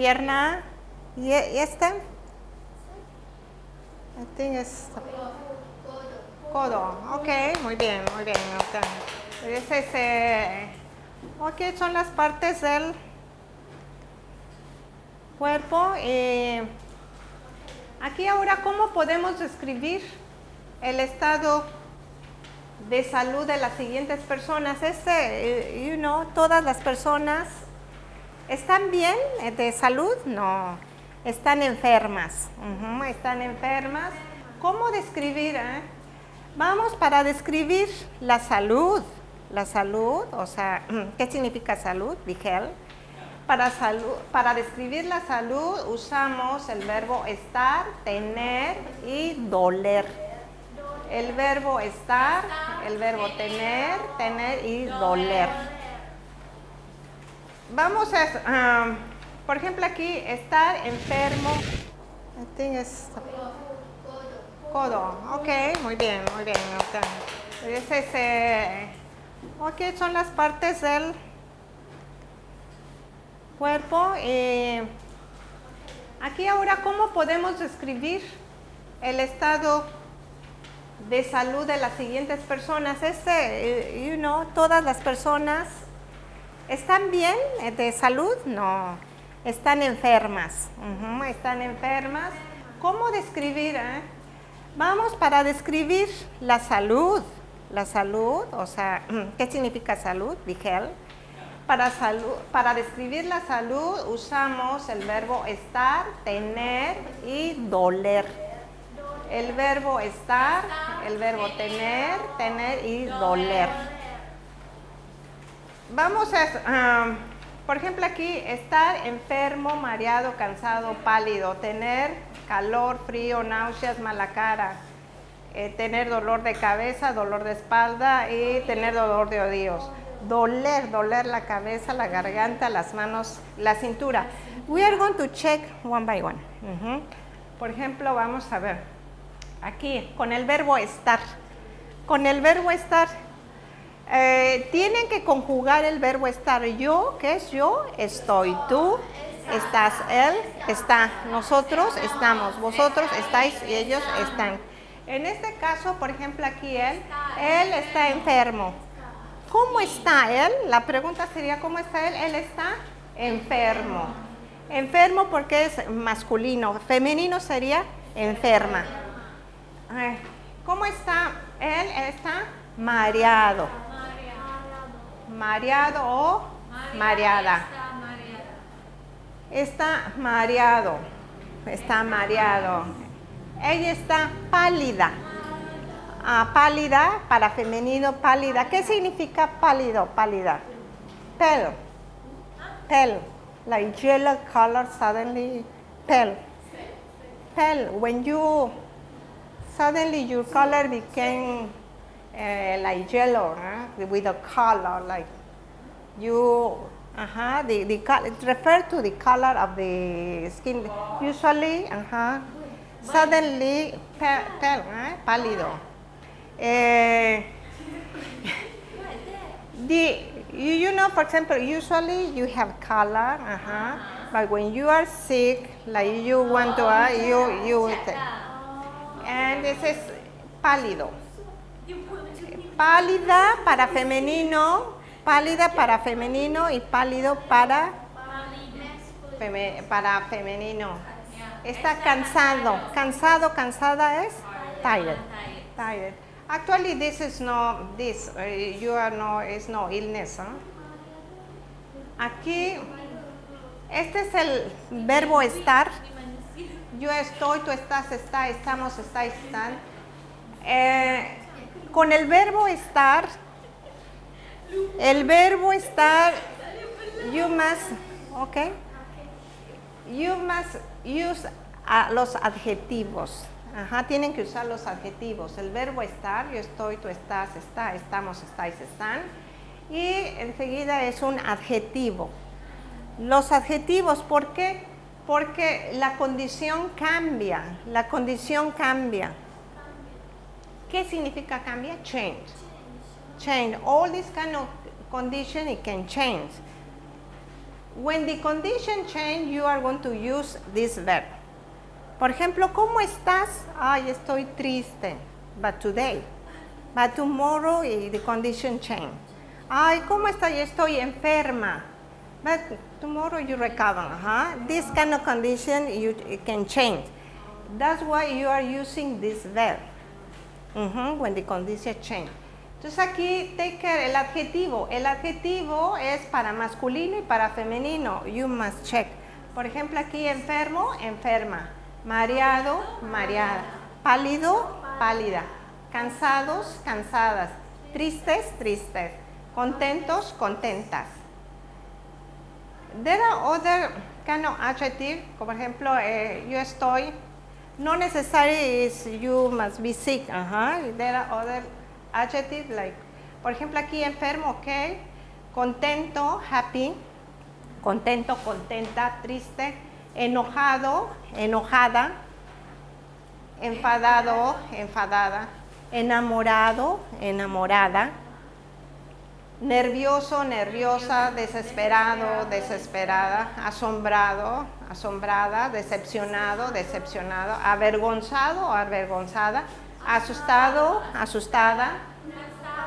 Pierna. ¿Y, e- y este? I think codo. Ok, muy bien, muy bien. Ese es, eh, ok, son las partes del cuerpo. eh, aquí ahora, ¿cómo podemos describir el estado de salud de las siguientes personas? Este, eh, you know, todas las personas ¿Están bien eh, de salud? No, están enfermas. Están enfermas. ¿Cómo describir? eh? Vamos para describir la salud. La salud, o sea, ¿qué significa salud? Dije Para, salud, para describir la salud usamos el verbo estar, tener y doler. El verbo estar, el verbo tener, tener y doler. Vamos a, um, por ejemplo aquí, estar enfermo. I think es codo. Ok, muy bien, muy bien. Ese es, eh, ok, son las partes del cuerpo. eh, aquí ahora, ¿cómo podemos describir el estado de salud de las siguientes personas? Este, eh, you know, todas las personas ¿Están bien eh, de salud? No, están enfermas. Están enfermas. ¿Cómo describir? eh? Vamos para describir la salud. La salud, o sea, ¿qué significa salud? Dije él. Para, salud, para describir la salud usamos el verbo estar, tener y doler. El verbo estar, el verbo tener, tener y doler. Vamos a, por ejemplo aquí, estar enfermo, mareado, cansado, pálido, tener calor, frío, náuseas, mala cara, eh, tener dolor de cabeza, dolor de espalda y tener dolor de oídos. Doler, doler la cabeza, la garganta, las manos, la cintura. We are going to check one by one. Ujú. Por ejemplo, vamos a ver, aquí, con el verbo estar. Con el verbo estar, eh, tienen que conjugar el verbo estar. Yo, ¿qué es yo? Estoy. Tú, estás. Él, está. Nosotros, estamos. Vosotros, estáis y ellos están. En este caso, por ejemplo, aquí él, él está enfermo. ¿Cómo está él? La pregunta sería, ¿cómo está él? Él está enfermo. Enfermo porque es masculino. Femenino sería enferma. ¿Cómo está él? Él está mareado. Mareado o mareada. Está mareado. Está mareado. Ella está pálida. Ah, pálida para femenino, pálida. ¿Qué significa pálido, pálida? Pale. Pale. Like yellow color suddenly pale. Pale. When you suddenly your color became uh, like yellow? With a color like you uh-huh, the, the color it refer to the color of the skin usually uh-huh, suddenly pale, pale huh? pálido Eh, the you, you know for example usually you have color uh-huh, but when you are sick like you want to uh, you you and this is pálido pálida para femenino, pálida para femenino y pálido para, para femenino. Está cansado, cansado, cansada es tired. Tired. Actually, this is no, this, uh, you are no, is no illness. huh? Aquí, este es el verbo estar. Yo estoy, tú estás, está, estamos, estáis, están. Eh, con el verbo estar, el verbo estar, you must, ok, you must use los adjetivos. Ajá, tienen que usar los adjetivos. El verbo estar, yo estoy, tú estás, está, estamos, estáis, están. Y enseguida es un adjetivo. Los adjetivos, ¿por qué? Porque la condición cambia, la condición cambia. ¿Qué significa cambia? Change. Change. All this kind of condition it can change. When the condition change, you are going to use this verb. Por ejemplo, ¿cómo estás? Ay, estoy triste. But today. But tomorrow eh, the condition change. Ay, ¿cómo estás? Estoy enferma. But tomorrow you recover. Huh? This kind of condition you can change. That's why you are using this verb. Mhm, when the condition change. Entonces aquí take care, el adjetivo. El adjetivo es para masculino y para femenino. You must check. Por ejemplo, aquí enfermo, enferma. Mareado, mareada. Pálido, pálida. Cansados, cansadas. Tristes, tristes. Contentos, contentas. There are other kind of adjective, como por ejemplo, eh, yo estoy, no necessary is you must be sick, uh -huh. there are other adjectives like, por ejemplo aquí enfermo, ok, contento, happy, contento, contenta, triste, enojado, enojada, enfadado, enfadada, enamorado, enamorada, nervioso, nerviosa, desesperado, desesperada, asombrado, asombrada, decepcionado, decepcionado, avergonzado avergonzada, asustado, asustada,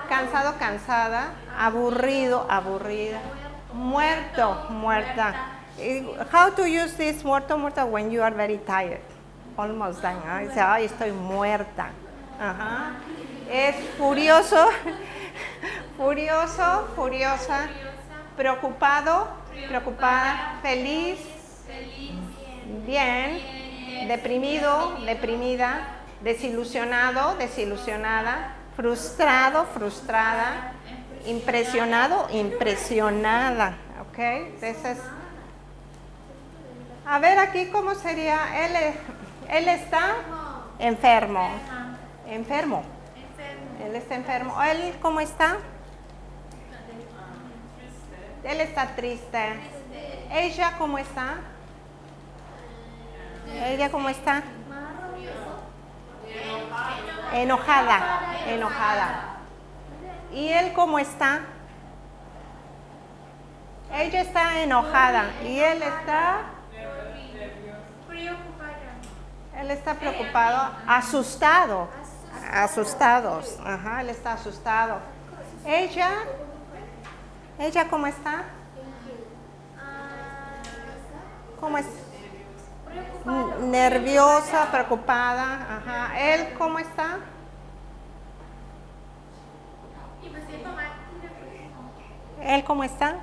cansado, cansada, aburrido, aburrida, muerto, muerta. How to use this muerto, muerta when you are very tired? Almost done. ¿eh? Dice, ay, estoy muerta. Ajá. Es furioso, furioso, furiosa, preocupado, preocupada, feliz, bien, deprimido, deprimida, desilusionado, desilusionada, frustrado, frustrada, impresionado, impresionada. ¿Ok? Entonces, a ver aquí cómo sería. Él, él está enfermo. Enfermo. Él está enfermo. ¿Él cómo está? Él está triste. ¿Ella cómo está? ¿Ella cómo está? Enojada, enojada. ¿Y él cómo está? Ella está enojada y él está él está preocupado, asustado, asustados, ajá, él está asustado. Ella, ella cómo está? ¿Cómo es? Nerviosa, preocupada, ajá. ¿Él cómo está? ¿Él cómo está?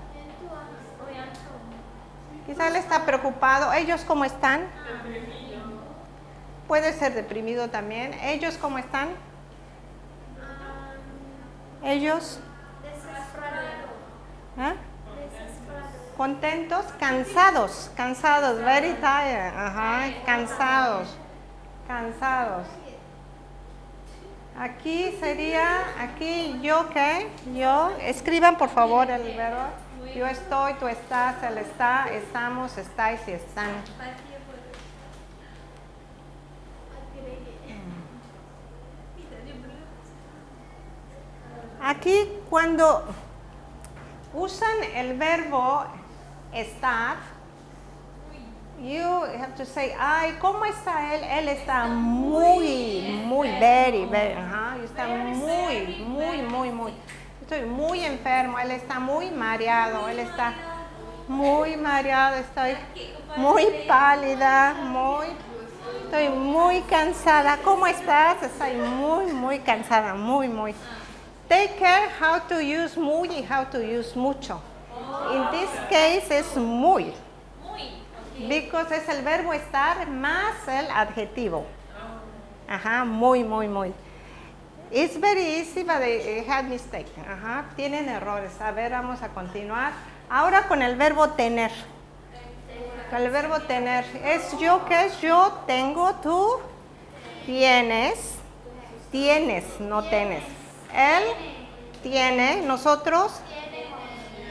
Quizá él está preocupado. ¿Ellos cómo están? Puede ser deprimido también. ¿Ellos cómo están? ¿Ellos? ¿Ah? Contentos, cansados, cansados, very tired, ajá, cansados, cansados. Aquí sería, aquí yo qué, yo, escriban por favor el verbo. Yo estoy, tú estás, él está, estamos, estáis y están. Aquí cuando usan el verbo estar, you have to say, ay, ¿cómo está él? Él está muy, muy, very, very, ajá, está muy, muy, muy, muy, estoy muy enfermo, él está muy mareado, él está muy mareado, estoy muy pálida, muy, estoy muy cansada. ¿Cómo estás? Estoy muy, muy cansada, muy, muy. Take care how to use muy y how to use mucho. In this case es muy. Because es el verbo estar más el adjetivo. Ajá, muy, muy, muy. It's very easy, but they had mistake. Ajá, tienen errores. A ver, vamos a continuar. Ahora con el verbo tener. Con el verbo tener. Es yo, ¿qué es yo? Tengo, tú tienes. Tienes, no tienes. Él tiene, nosotros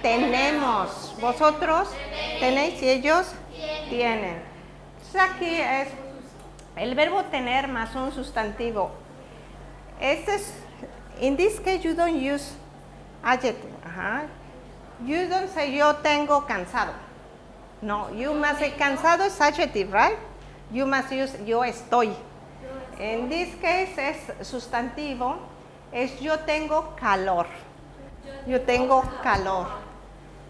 tenemos, vosotros tenéis y ellos tienen. Entonces aquí es el verbo tener más un sustantivo. Este es, in this case you don't use adjective. You don't say yo tengo cansado. No, you must say cansado es adjective, right? You must use yo estoy. En this case es sustantivo, es yo tengo calor. Yo tengo calor.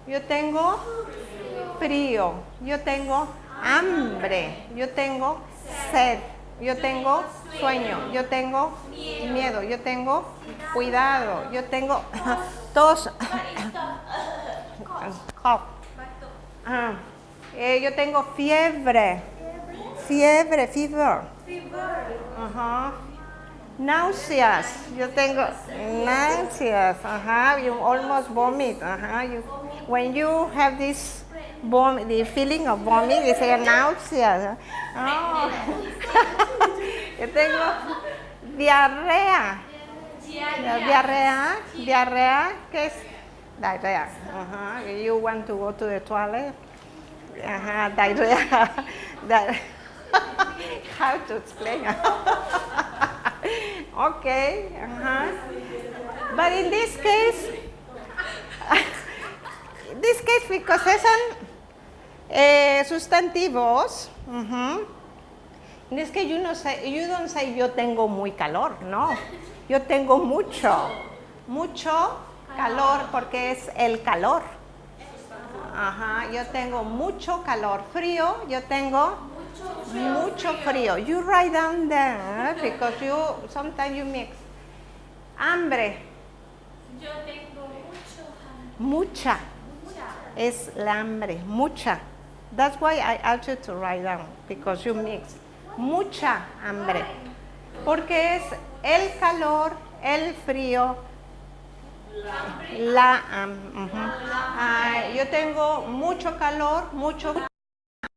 Yo tengo frío. Yo tengo hambre. Yo tengo sed. Yo tengo sueño. Yo tengo miedo. Yo tengo cuidado. Yo tengo tos. Ah, eh, yo tengo fiebre. Fiebre, fever. Náuseas. Yo tengo náuseas. Ajá. You almost vomit. Ajá. When you have this vom the feeling of vomit, uh, oh. you say náuseas. Oh. Yo tengo diarrea. Diarrea. Diarrea. ¿Qué es? Diarrea. Ajá. Uh-huh. You want to go to the toilet? Uh-huh, Ajá. Diarrea. Di- How to explain? okay. Uh-huh. But in this case, this case, because son eh, sustantivos, ujú, es que you, no say, you don't say yo tengo muy calor, no. Yo tengo mucho, mucho calor porque es el calor. Ajá, yo tengo mucho calor. Frío, yo tengo mucho frío. You write down there because you sometimes you mix. Hambre, Yo tengo mucho hambre. mucha. Es la hambre, mucha. That's why I asked you to write down because you mix. Mucha hambre. Porque es el calor, el frío, la. Ah, yo tengo mucho calor, mucho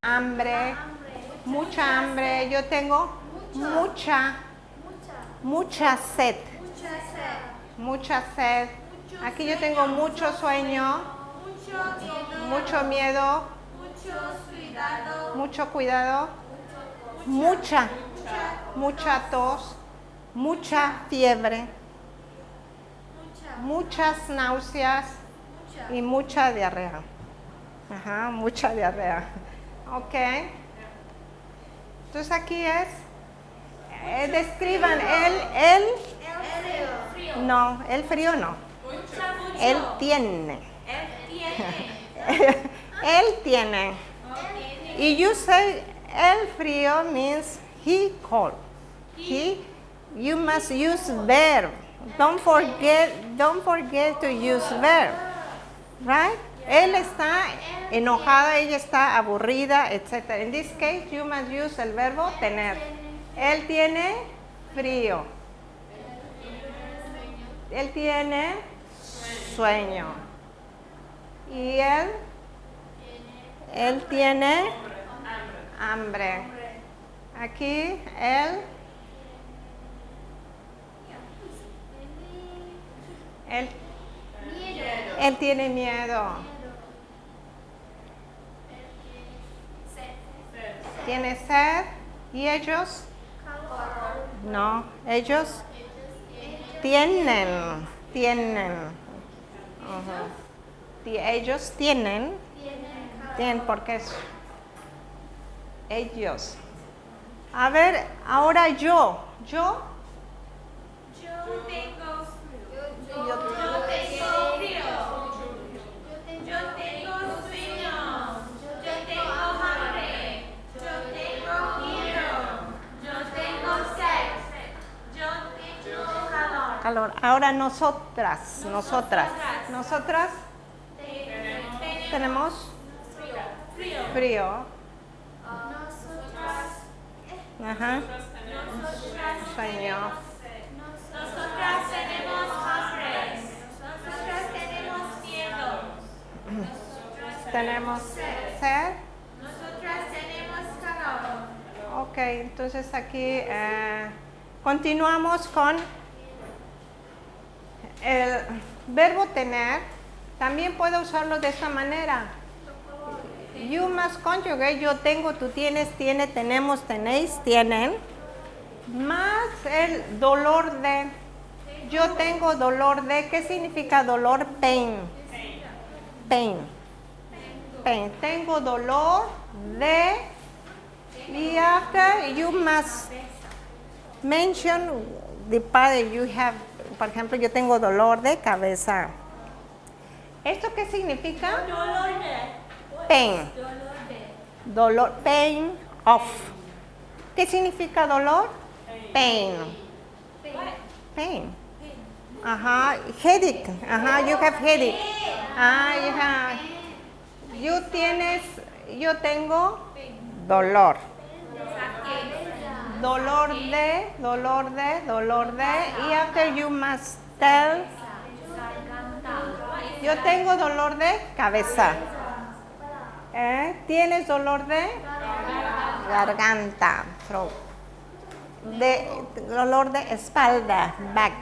hambre, mucha hambre. Yo tengo mucha, Mucha sed. mucha sed. Aquí yo tengo mucho sueño, Mucho miedo. mucho miedo, cuidado. mucho cuidado, mucha, mucha tos, mucha fiebre, Mucha. muchas náuseas Mucha. y mucha diarrea. Ajá, mucha diarrea. Ok. Entonces aquí es, eh, describan el, el, El frío. no, el frío no, él tiene, tiene. él tiene. Y you say el frío means he cold. He, you must use verb. Don't forget, don't forget to use verb. Right? Él está enojada, ella está aburrida, etc. In this case, you must use el verbo tener. Él tiene frío. Él tiene sueño. Y él, él tiene hambre. Aquí él, él, él tiene miedo. Tiene sed. ¿Y ellos? No, ellos tienen, tienen. Ellos tienen, tienen porque es ellos. A ver, ahora yo, yo, Yo tengo frío. Yo- Yo tengo frío. Yo tengo sueño. Yo tengo hambre. Yo tengo miedo. Yo tengo sed. Yo tengo calor. calor. Ahora nosotras, nosotras, nosotras tenemos Frío. frío. Nosotras. Ajá, Nosotras. sueño. Nosotras tenemos hambre. Nosotras tenemos miedo. Tenemos sed. Nosotras tenemos calor. Ok, entonces aquí eh, continuamos con el verbo tener. También puedo usarlo de esta manera. You must conjugate, yo tengo, tú tienes, tiene, tenemos, tenéis, tienen. Más el dolor de. Yo tengo dolor de. ¿Qué significa dolor? Pain. Pain. pain. Tengo dolor de. Y after you must mention the part that you have. Por ejemplo, yo tengo dolor de cabeza. ¿Esto qué significa? Dolor de. Pain. Dolor de. Dolor, pain of. ¿Qué significa dolor? Pain. Pain. Ajá, headache. Ajá, you have headache. Ah, you have. You tienes, yo tengo dolor. Dolor de, dolor de, dolor de. Y after you must tell. Yo tengo dolor de cabeza. ¿Eh? ¿Tienes dolor de garganta? Throat. De, dolor de espalda, back.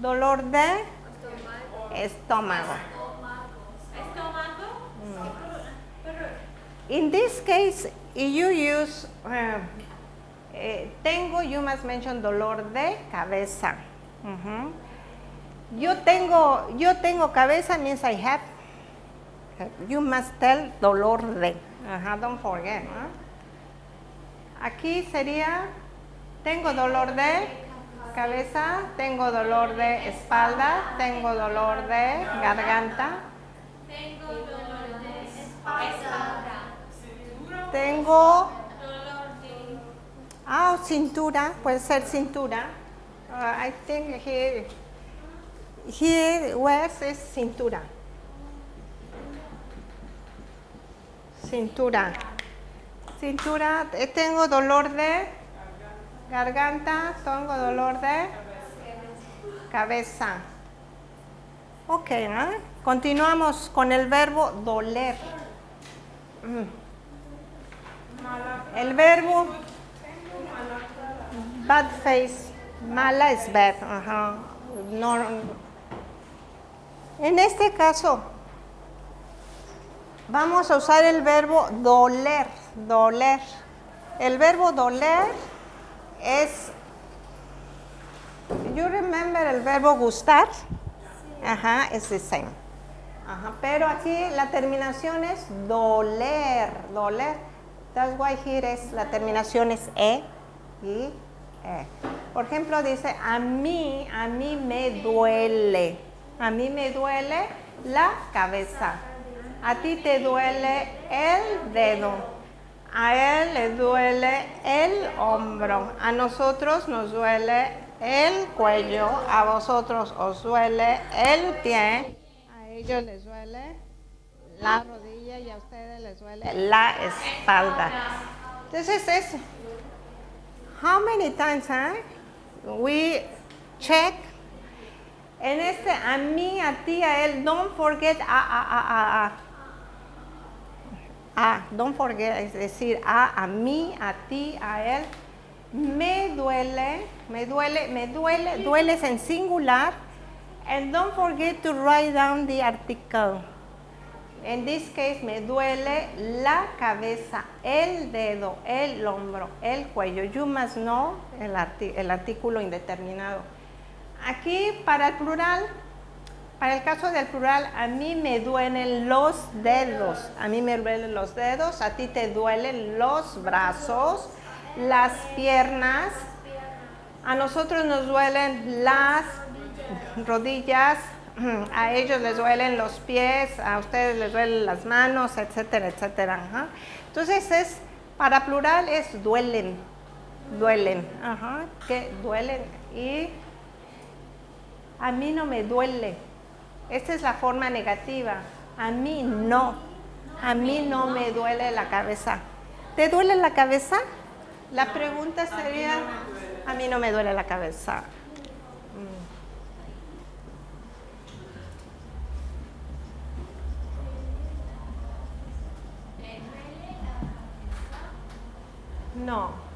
Dolor de estómago. Estómago. In this case, if you use uh, eh, tengo, you must mention dolor de cabeza. Yo tengo, yo tengo cabeza means I have. You must tell dolor de. Ajá, don't forget. ¿no? Aquí sería tengo dolor de cabeza, tengo dolor de espalda, tengo dolor de garganta, Tengo dolor de espalda. tengo Dolor de. Ah, cintura, puede ser cintura. Uh, I think here, here west es cintura. Cintura. Cintura, eh, tengo dolor de garganta, tengo dolor de cabeza. Ok, ¿no? Continuamos con el verbo doler. Mm. El verbo Bad face. Mala es bad. Ajá. No, en este caso, vamos a usar el verbo doler. Doler. El verbo doler es. You remember el verbo gustar? Ajá, es the same. Ajá, pero aquí la terminación es doler, doler. That's why here es, la terminación es e y e. Por ejemplo, dice, a mí, a mí me duele. A mí me duele la cabeza. A ti te duele el dedo. A él le duele el hombro. A nosotros nos duele el cuello. A vosotros os duele el pie. A ellos les duele la rodilla y a ustedes les duele la espalda. Entonces es, how many times eh, we check en este a mí, a ti, a él, don't forget a, a, a, a, a. Don't forget, es decir, a, a mí, a ti, a él. Me duele, me duele, me duele, dueles en singular. And don't forget to write down the article. En this case, me duele la cabeza, el dedo, el hombro, el cuello. You must know el, el artículo indeterminado. Aquí, para el plural, para el caso del plural, a mí me duelen los dedos. A mí me duelen los dedos, a ti te duelen los brazos, las piernas. A nosotros nos duelen las rodillas, a ellos les duelen los pies, a ustedes les duelen las manos, etcétera, etcétera. Entonces es, para plural es duelen, duelen, que duelen. Y a mí no me duele. Esta es la forma negativa. A mí no. A mí no me duele la cabeza. ¿Te duele la cabeza? La pregunta sería, a mí no me duele la cabeza. No.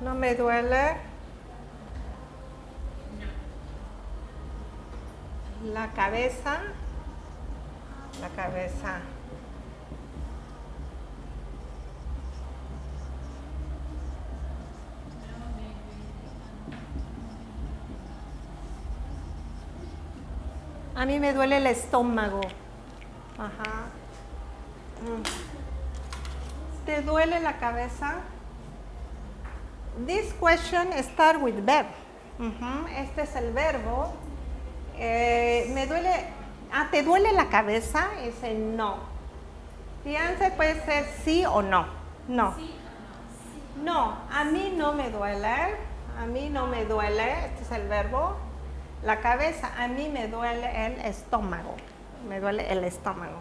No me duele. La cabeza. La cabeza. A mí me duele el estómago. Ajá. Mm. ¿Te duele la cabeza? This question start with verb. Ujú, Este es el verbo. Eh, me duele. Ah, ¿te duele la cabeza? Dice no. The answer puede ser sí o no. No. No, a mí no me duele. A mí no me duele. Este es el verbo. La cabeza, a mí me duele el estómago. Me duele el estómago.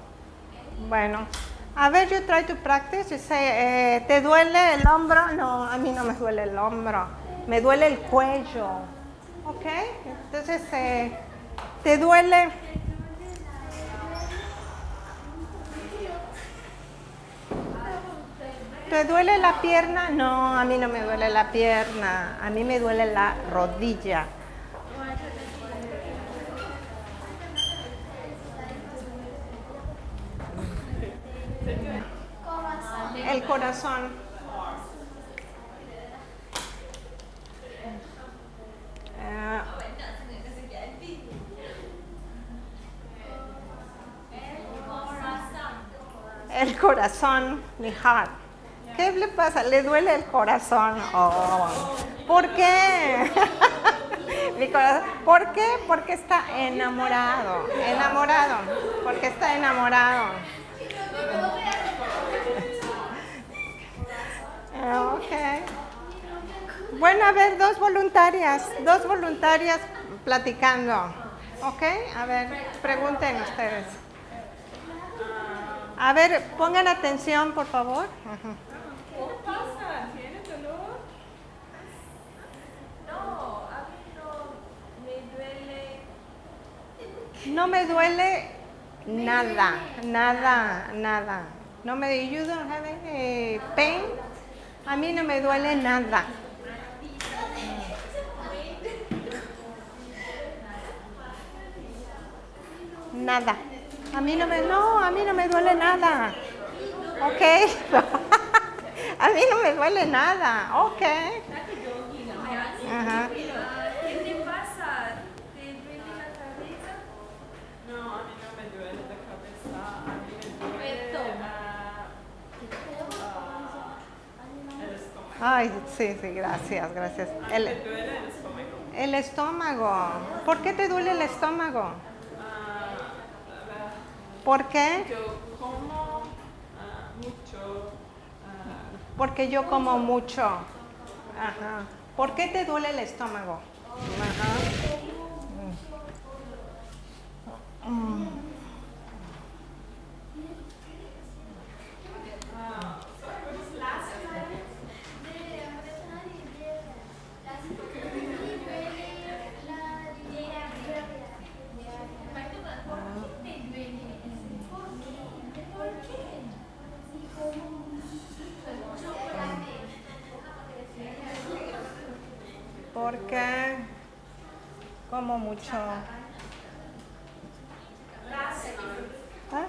Bueno, a ver, you try to practice. You say, eh, ¿te duele el hombro? No, a mí no me duele el hombro. Me duele el cuello. ¿Ok? Entonces, eh, ¿te duele? ¿Te duele la pierna? No, a mí no me duele la pierna. A mí me duele la rodilla. El corazón. Eh, el corazón, mi heart. ¿Qué le pasa? ¿Le duele el corazón? Oh, ¿Por qué? Mi corazón. ¿Por qué? Porque está enamorado. Enamorado. Porque está enamorado. Ah. Bueno, a ver, dos voluntarias, dos voluntarias platicando. ¿Ok? A ver, pregunten ustedes. A ver, pongan atención, por favor. No, me duele. No me duele nada, nada, nada. No me you don't have pain. A mí no me duele nada. Nada. A mí no me no, a mí no me duele nada. ¿Ok? a mí no me duele nada. ¿Ok? Ajá. ¿Qué te pasa? ¿Te duele la cabeza? No, a mí no me duele la cabeza, a mí me duele Esto. ah, ah, el estómago. Ay, sí, sí, gracias, gracias. El, ¿Me duele el estómago? el estómago. ¿Por qué te duele el estómago? Ah, ¿Por qué? yo como ah, mucho, ah, Porque yo como mucho. Ajá. ¿Por qué te duele el estómago? Ajá. Mm. Mm. Porque como mucho. ¿Ah?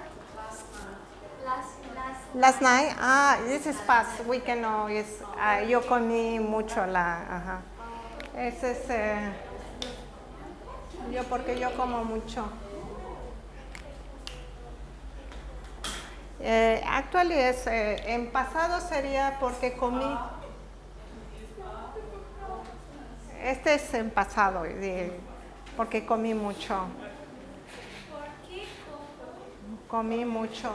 Last night, ah, this is past weekend, no, es, ah, yo comí mucho la, ajá. Ese es, eh, yo porque yo como mucho. Eh, actually es, eh, en pasado sería porque comí. Este es en pasado, porque comí mucho. Comí mucho.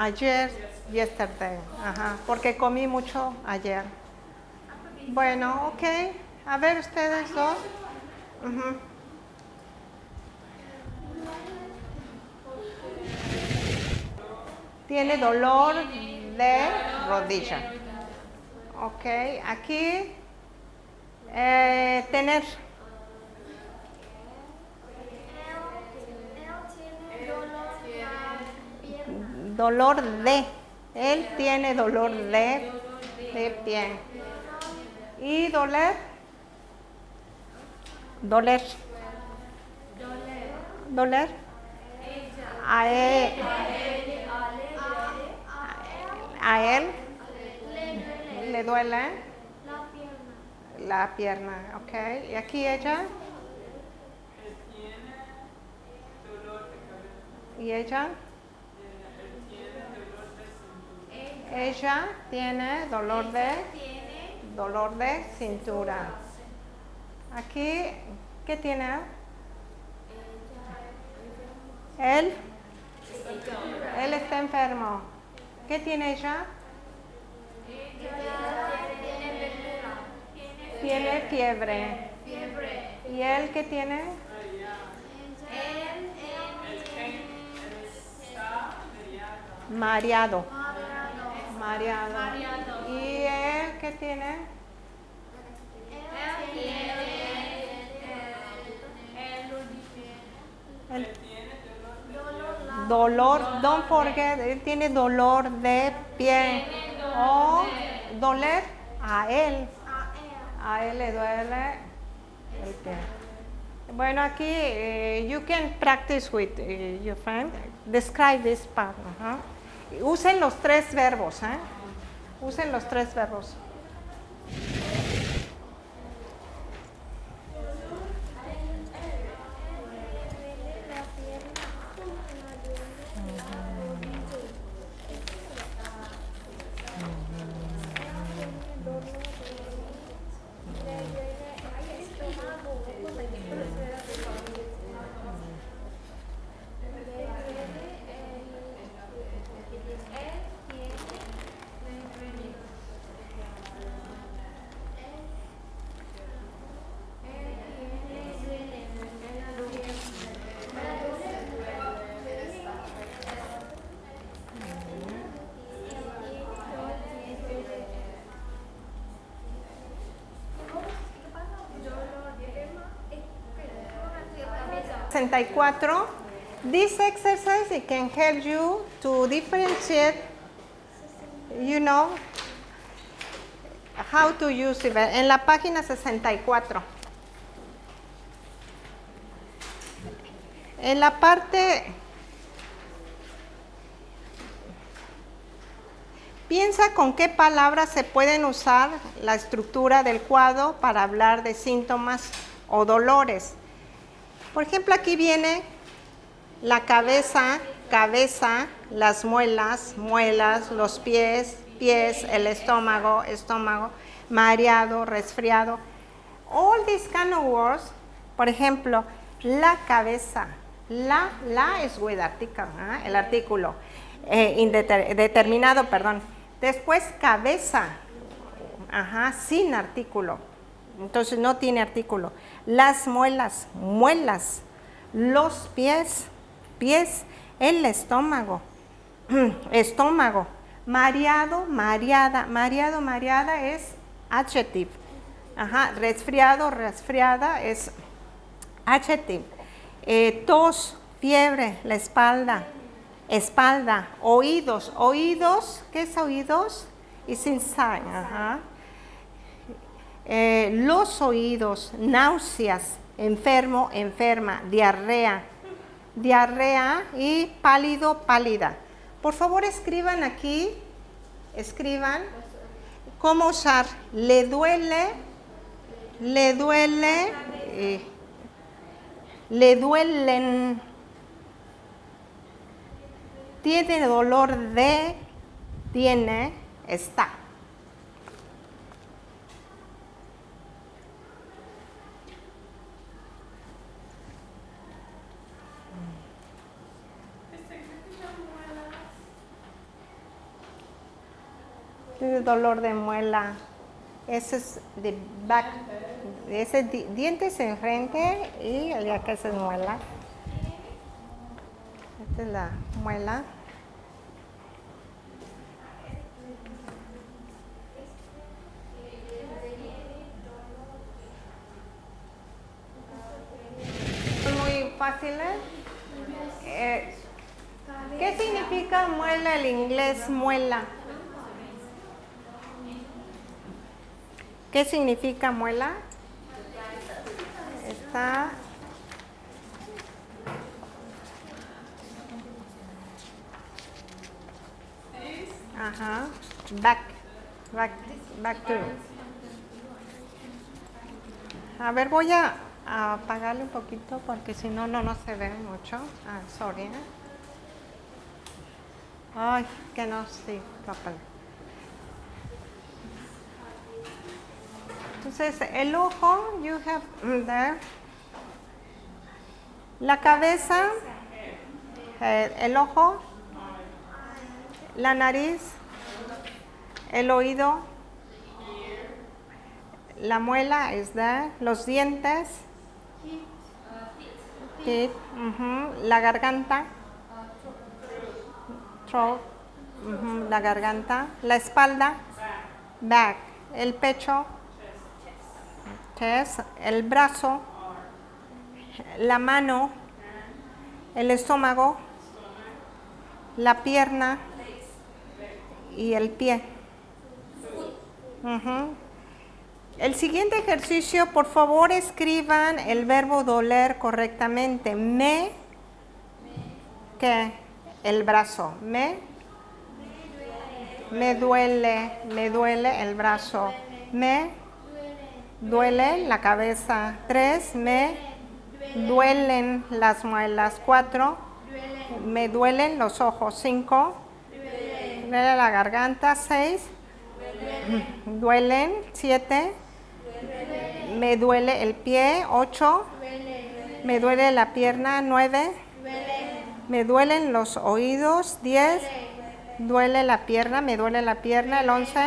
Ayer, yesterday, ajá, porque comí mucho ayer. Bueno, ok. A ver ustedes dos. Tiene dolor de rodilla. Ok, aquí eh, tener dolor de. Él tiene dolor de, de pie. ¿Y doler? Doler. Doler. A él. A él le duele la pierna, ¿ok? Y aquí ella, y ella, Él tiene dolor de cintura. Ella tiene dolor de, dolor de cintura. Aquí, ¿qué tiene? Él, él está enfermo. ¿Qué tiene ella? Tiene fiebre. ¿Y él qué tiene? Mareado. Mareado. ¿Y él qué tiene? Él dolor, don't forget, él tiene dolor de pie. O doler a él. A él le duele el pie. Bueno, aquí eh, you can practice with eh, your friend. Describe this part. ajá. Usen los tres verbos. ¿eh? Usen los tres verbos. 64. This exercise it can help you to differentiate, you know, how to use it. En la página 64. En la parte Piensa con qué palabras se pueden usar la estructura del cuadro para hablar de síntomas o dolores. Por ejemplo, aquí viene la cabeza, cabeza, las muelas, muelas, los pies, pies, el estómago, estómago, mareado, resfriado. All these kind of words, por ejemplo, la cabeza, la, la es with article, ¿ah? el artículo, eh, indeter- determinado, perdón. Después cabeza, ajá, sin artículo, entonces no tiene artículo. Las muelas, muelas, los pies, pies, el estómago, estómago, mareado, mareada, mareado, mareada es adjective. Ajá, resfriado, resfriada es adjective. Eh, tos, fiebre, la espalda, espalda, oídos, oídos, ¿qué es oídos? Es inside, ajá. Eh, los oídos, náuseas, enfermo, enferma, diarrea, diarrea y pálido, pálida. Por favor escriban aquí, escriban cómo usar. Le duele, le duele, eh, le duelen, tiene dolor de, tiene, está. Dolor de muela. Ese es de back. Ese es di- dientes enfrente y acá es muela. Esta es la muela. Muy fáciles. Eh, ¿Qué significa muela el inglés muela? ¿Qué significa muela? Está Ajá. Back. Back. Back to. A ver, voy a, a apagarle un poquito porque si no, no, no se ve mucho. Ah, sorry. ¿eh? Ay, que no, sí, papá. Entonces, el ojo, you have mm, there. La cabeza, eh, el ojo, la nariz, el oído, la muela is there, los dientes, teeth, ujú, la garganta, throat, ujú, la garganta, la espalda, back, el pecho, chest, el brazo, la mano, el estómago, la pierna y el pie. El siguiente ejercicio, por favor, escriban el verbo doler correctamente. Me, ¿qué? El brazo. Me, me duele, me duele el brazo. Me duele la cabeza. Tres, me duelen las muelas. Cuatro, me duelen los ojos. Cinco, duele la garganta. Seis, duelen. Siete, me duele el pie. Ocho, me duele la pierna. Nueve, me duelen los oídos. Diez, duele la pierna, me duele la pierna. El once,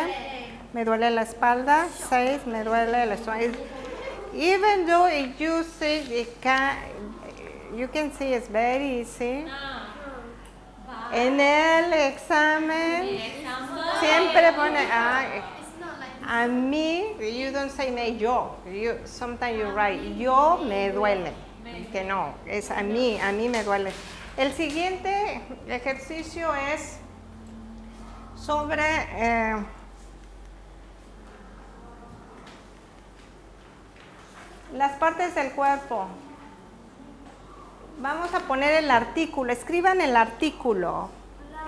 me duele la espalda. Seis, me duele el estómago. Even though if you see, it can, you can see it's very easy. En el examen siempre pone ah, a mí, you don't say me yo, you, sometimes you write yo me duele, que no, es a mí, a mí me duele. El siguiente ejercicio es sobre eh, las partes del cuerpo. Vamos a poner el artículo, escriban el artículo.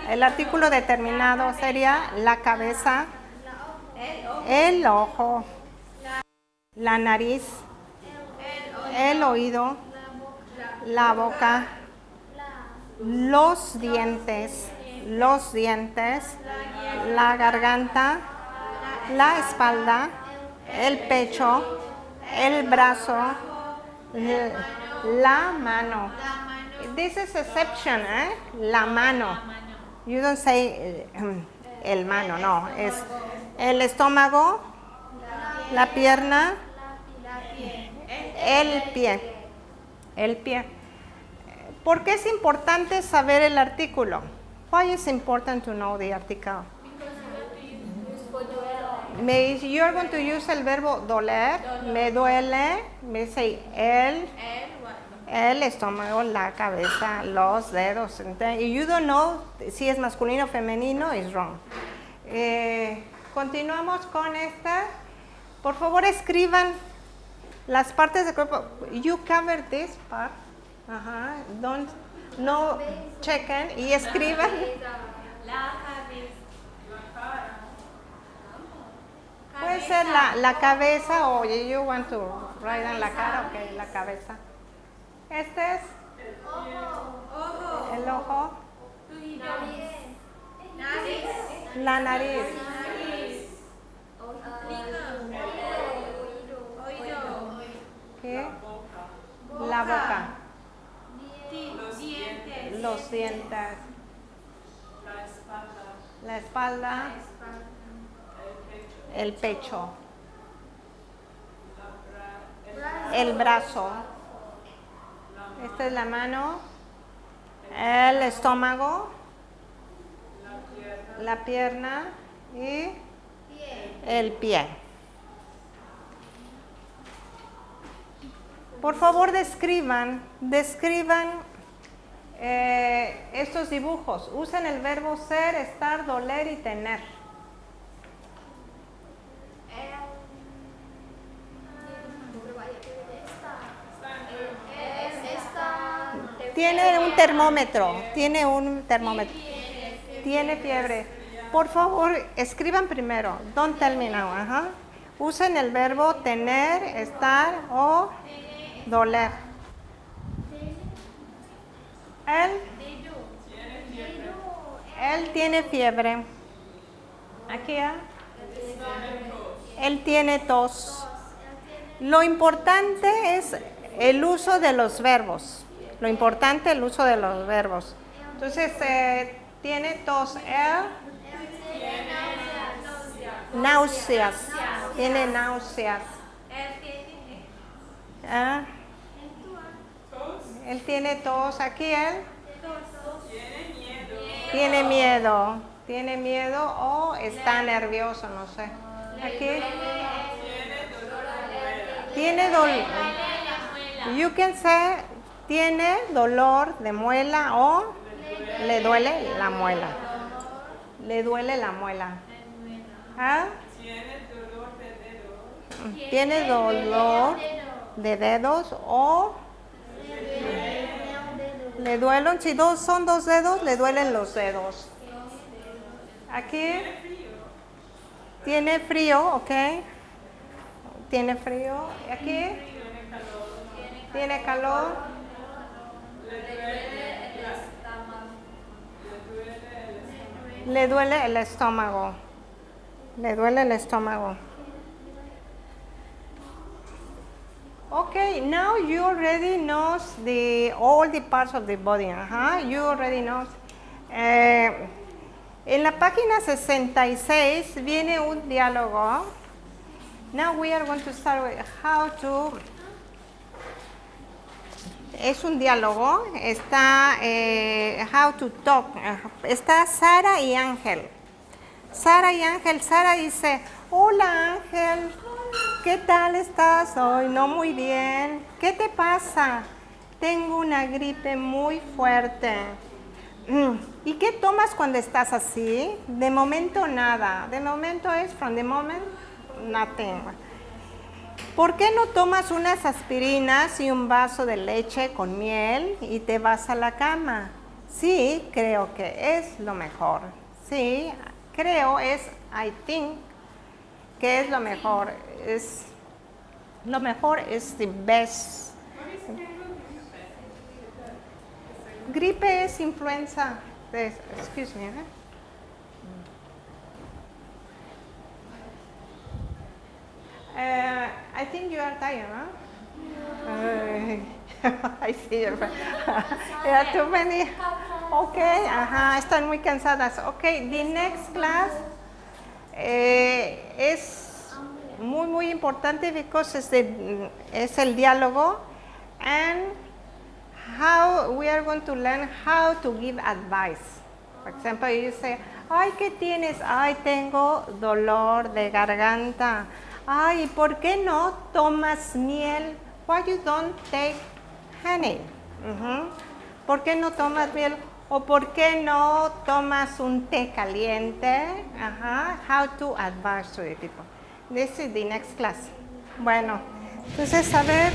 El artículo determinado sería la cabeza, el ojo, la nariz, el oído, la boca, los dientes, los dientes, la garganta, la espalda, el pecho, el brazo, l- la mano. This is exception, ¿eh? La mano. You don't say eh, el mano, no. Es el estómago, la pierna, el pie. El pie. ¿Por qué es importante saber el artículo? Why is important to know the article? Me, you're going to use el verbo doler, me duele, me say el, el estómago, la cabeza, los dedos. Y you don't know si es masculino o femenino, is wrong. Eh, continuamos con esta. Por favor, escriban las partes del cuerpo. You cover this part. Ajá. Don't, no chequen y escriban. La cabeza. Puede ser la, la cabeza o you want to write en la cara, ok, la cabeza. Este es el ojo, la nariz, ¿qué? la boca, Dientes. los dientes, La espalda, la espalda, el pecho, el brazo. Esta es la mano, el estómago, la pierna, la pierna y el pie. Por favor, describan, describan eh, estos dibujos. Usen el verbo ser, estar, doler y tener. Tiene un termómetro, tiene un termómetro. Tiene fiebre. Por favor, escriban primero. Don't tell me now. Usen el verbo tener, estar o doler. Él, él tiene fiebre. Aquí, ¿ah? Él tiene tos. Lo importante es el uso de los verbos. Lo importante es el uso de los verbos. Entonces, eh, tiene tos. Él náuseas. Tiene náuseas. Ah, Él tiene tos. Aquí él tiene miedo. Tiene miedo o está nervioso, no sé. Aquí tiene dolor. You can say tiene dolor de muela o le duele la muela. Le duele la muela. ¿Ah? Tiene dolor de dedos o le duelen, si dos son dos dedos, le duelen los dedos. Aquí tiene frío, ok. Tiene frío. Aquí tiene calor. Le duele el estómago. Le duele el estómago. Okay, now you already knows the all the parts of the body. Ajá, you already knows. Eh, en la página 66 viene un diálogo. Now we are going to start with how to. Es un diálogo. Está eh, how to talk. Está Sara y Ángel. Sara y Ángel. Sara dice, hola Ángel, ¿qué tal estás hoy? No muy bien. ¿Qué te pasa? Tengo una gripe muy fuerte. Mm, ¿Y qué tomas cuando estás así? De momento nada. De momento es from the moment nothing. ¿Por qué no tomas unas aspirinas y un vaso de leche con miel y te vas a la cama? Sí, creo que es lo mejor. Sí, creo es I think que es lo mejor. Es lo mejor es the best. Gripe es influenza. Excuse me. ¿eh? Uh, I think you are tired, huh? Uh, I see your yeah, too many. Okay, ajá, están muy cansadas. Okay, the next class eh, es muy, muy importante because es, the- es el diálogo and how we are going to learn how to give advice. For example, you say, ay, ¿qué tienes? Ay, tengo dolor de garganta. Ay, ¿por qué no tomas miel? Why you don't take honey? ¿Por qué no tomas miel? O ¿por qué no tomas un té caliente? How to advise to the people. This is the next class. Bueno, entonces a ver.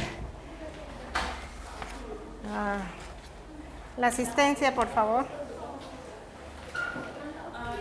Ah, la asistencia, por favor. Ah,